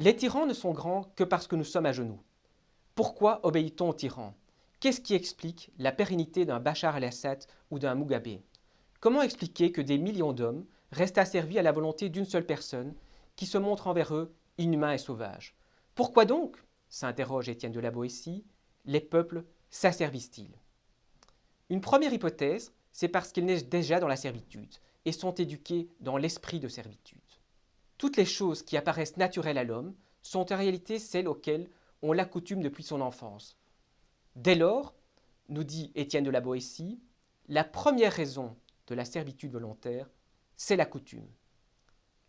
Les tyrans ne sont grands que parce que nous sommes à genoux. Pourquoi obéit-on aux tyrans? Qu'est-ce qui explique la pérennité d'un Bachar el-Assad ou d'un Mugabe? Comment expliquer que des millions d'hommes restent asservis à la volonté d'une seule personne qui se montre envers eux inhumain et sauvage Pourquoi donc, s'interroge Étienne de la Boétie, les peuples s'asservissent-ils? Une première hypothèse, c'est parce qu'ils naissent déjà dans la servitude et sont éduqués dans l'esprit de servitude. Toutes les choses qui apparaissent naturelles à l'homme sont en réalité celles auxquelles on l'accoutume depuis son enfance. Dès lors, nous dit Étienne de la Boétie, la première raison de la servitude volontaire, c'est la coutume.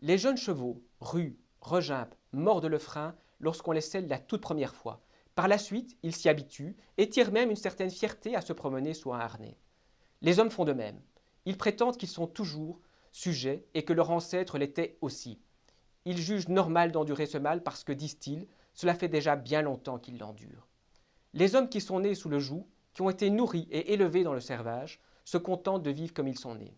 Les jeunes chevaux ruent, regimpent, mordent le frein lorsqu'on les scelle la toute première fois. Par la suite, ils s'y habituent et tirent même une certaine fierté à se promener sous un harnais. Les hommes font de même. Ils prétendent qu'ils sont toujours sujets et que leur ancêtre l'était aussi. Ils jugent normal d'endurer ce mal parce que, disent-ils, cela fait déjà bien longtemps qu'ils l'endurent. Les hommes qui sont nés sous le joug, qui ont été nourris et élevés dans le servage, se contentent de vivre comme ils sont nés.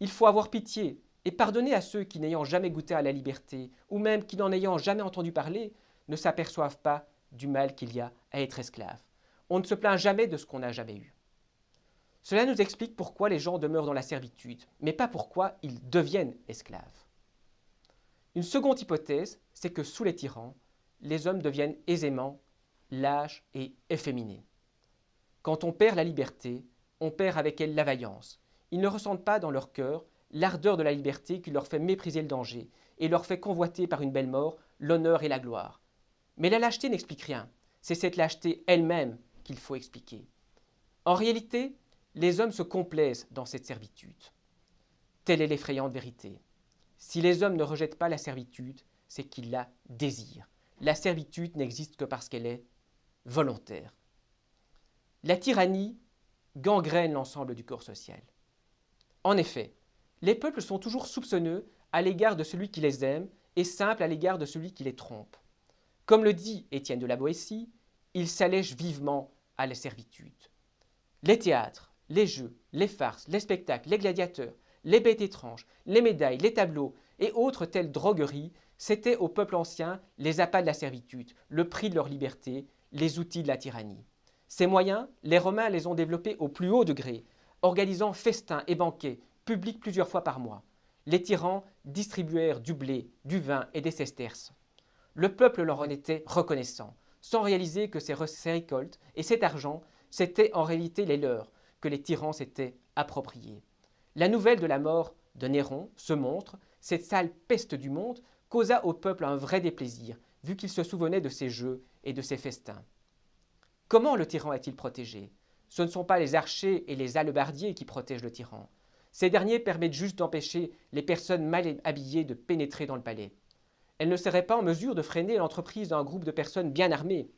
Il faut avoir pitié et pardonner à ceux qui, n'ayant jamais goûté à la liberté, ou même qui, n'en ayant jamais entendu parler, ne s'aperçoivent pas du mal qu'il y a à être esclave. On ne se plaint jamais de ce qu'on n'a jamais eu. Cela nous explique pourquoi les gens demeurent dans la servitude, mais pas pourquoi ils deviennent esclaves. Une seconde hypothèse, c'est que sous les tyrans, les hommes deviennent aisément lâches et efféminés. Quand on perd la liberté, on perd avec elle la vaillance. Ils ne ressentent pas dans leur cœur l'ardeur de la liberté qui leur fait mépriser le danger et leur fait convoiter par une belle mort l'honneur et la gloire. Mais la lâcheté n'explique rien. C'est cette lâcheté elle-même qu'il faut expliquer. En réalité, les hommes se complaisent dans cette servitude. Telle est l'effrayante vérité. Si les hommes ne rejettent pas la servitude, c'est qu'ils la désirent. La servitude n'existe que parce qu'elle est volontaire. La tyrannie gangrène l'ensemble du corps social. En effet, les peuples sont toujours soupçonneux à l'égard de celui qui les aime et simples à l'égard de celui qui les trompe. Comme le dit Étienne de la Boétie, ils s'allègent vivement à la servitude. Les théâtres, les jeux, les farces, les spectacles, les gladiateurs, les bêtes étranges, les médailles, les tableaux et autres telles drogueries, c'étaient au peuple ancien les appâts de la servitude, le prix de leur liberté, les outils de la tyrannie. Ces moyens, les Romains les ont développés au plus haut degré, organisant festins et banquets publics plusieurs fois par mois. Les tyrans distribuèrent du blé, du vin et des sesterces. Le peuple leur en était reconnaissant, sans réaliser que ces récoltes et cet argent, c'étaient en réalité les leurs, que les tyrans s'étaient appropriés. La nouvelle de la mort de Néron se montre, cette sale peste du monde causa au peuple un vrai déplaisir, vu qu'il se souvenait de ses jeux et de ses festins. Comment le tyran est-il protégé? Ce ne sont pas les archers et les hallebardiers qui protègent le tyran. Ces derniers permettent juste d'empêcher les personnes mal habillées de pénétrer dans le palais. Elles ne seraient pas en mesure de freiner l'entreprise d'un groupe de personnes bien armées.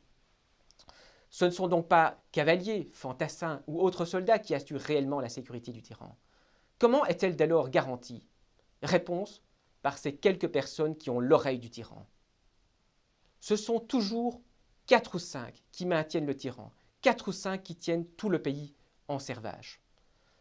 Ce ne sont donc pas cavaliers, fantassins ou autres soldats qui assurent réellement la sécurité du tyran. Comment est-elle dès lors garantie? Réponse par ces quelques personnes qui ont l'oreille du tyran. Ce sont toujours quatre ou cinq qui maintiennent le tyran, quatre ou cinq qui tiennent tout le pays en servage.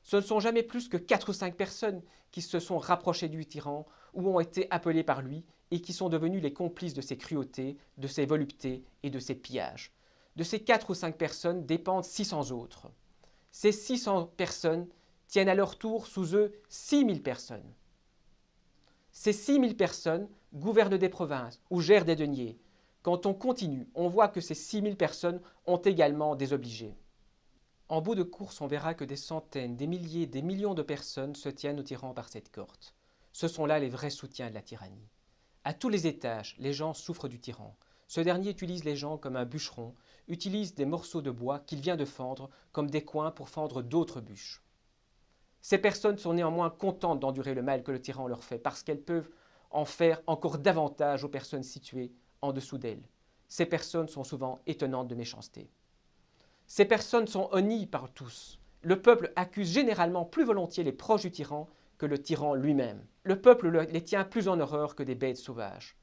Ce ne sont jamais plus que quatre ou cinq personnes qui se sont rapprochées du tyran ou ont été appelées par lui et qui sont devenues les complices de ses cruautés, de ses voluptés et de ses pillages. De ces quatre ou cinq personnes dépendent 600 autres. Ces 600 personnes tiennent à leur tour sous eux 6000 personnes. Ces 6000 personnes gouvernent des provinces ou gèrent des deniers. Quand on continue, on voit que ces 6000 personnes ont également des obligés. En bout de course, on verra que des centaines, des milliers, des millions de personnes se tiennent au tyran par cette corde. Ce sont là les vrais soutiens de la tyrannie. À tous les étages, les gens souffrent du tyran. Ce dernier utilise les gens comme un bûcheron, utilise des morceaux de bois qu'il vient de fendre comme des coins pour fendre d'autres bûches. Ces personnes sont néanmoins contentes d'endurer le mal que le tyran leur fait parce qu'elles peuvent en faire encore davantage aux personnes situées en dessous d'elles. Ces personnes sont souvent étonnantes de méchanceté. Ces personnes sont honnies par tous. Le peuple accuse généralement plus volontiers les proches du tyran que le tyran lui-même. Le peuple les tient plus en horreur que des bêtes sauvages.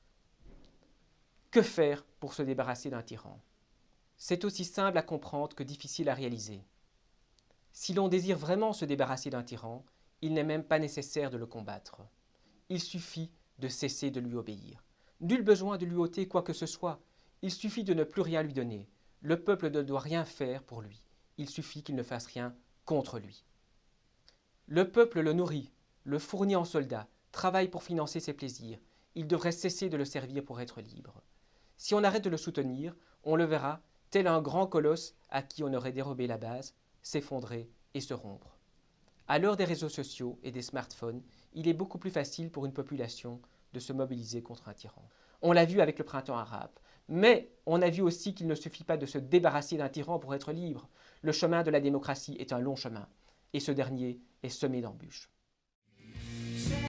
Que faire pour se débarrasser d'un tyran? C'est aussi simple à comprendre que difficile à réaliser. Si l'on désire vraiment se débarrasser d'un tyran, il n'est même pas nécessaire de le combattre. Il suffit de cesser de lui obéir. Nul besoin de lui ôter quoi que ce soit. Il suffit de ne plus rien lui donner. Le peuple ne doit rien faire pour lui. Il suffit qu'il ne fasse rien contre lui. Le peuple le nourrit, le fournit en soldats, travaille pour financer ses plaisirs. Il devrait cesser de le servir pour être libre. Si on arrête de le soutenir, on le verra, tel un grand colosse à qui on aurait dérobé la base, s'effondrer et se rompre. À l'heure des réseaux sociaux et des smartphones, il est beaucoup plus facile pour une population de se mobiliser contre un tyran. On l'a vu avec le printemps arabe. Mais on a vu aussi qu'il ne suffit pas de se débarrasser d'un tyran pour être libre. Le chemin de la démocratie est un long chemin, et ce dernier est semé d'embûches.